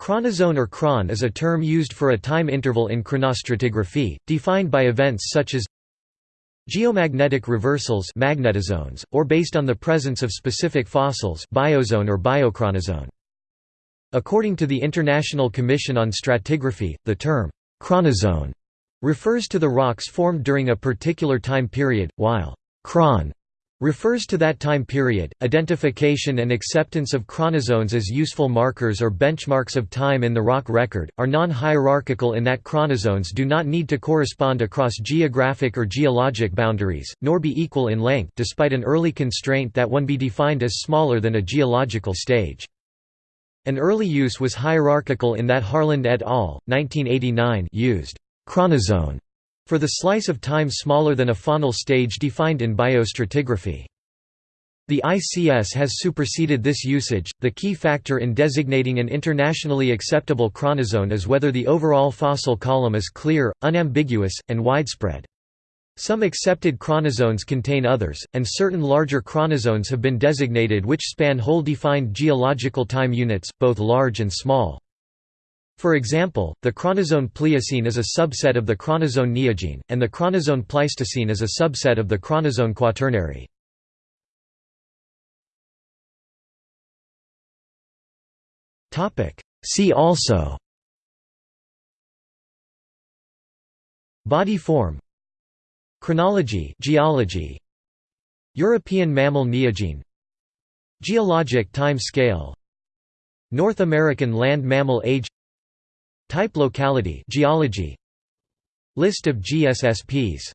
Chronozone or chron is a term used for a time interval in chronostratigraphy, defined by events such as geomagnetic reversals magnetozones, or based on the presence of specific fossils biozone or biochronozone. According to the International Commission on Stratigraphy, the term chronozone refers to the rocks formed during a particular time period, while chron refers to that time period. Identification and acceptance of chronozones as useful markers or benchmarks of time in the rock record are non-hierarchical in that chronozones do not need to correspond across geographic or geologic boundaries, nor be equal in length despite an early constraint that one be defined as smaller than a geological stage. An early use was hierarchical in that Harland et al. 1989 used chronozone for the slice of time smaller than a faunal stage defined in biostratigraphy. The ICS has superseded this usage. The key factor in designating an internationally acceptable chronozone is whether the overall fossil column is clear, unambiguous, and widespread. Some accepted chronozones contain others, and certain larger chronozones have been designated which span whole defined geological time units, both large and small. For example, the chronozone Pliocene is a subset of the chronozone Neogene, and the chronozone Pleistocene is a subset of the chronozone Quaternary. See also Body form Chronology geology, European mammal Neogene Geologic time scale North American land mammal age Type locality geology. List of GSSPs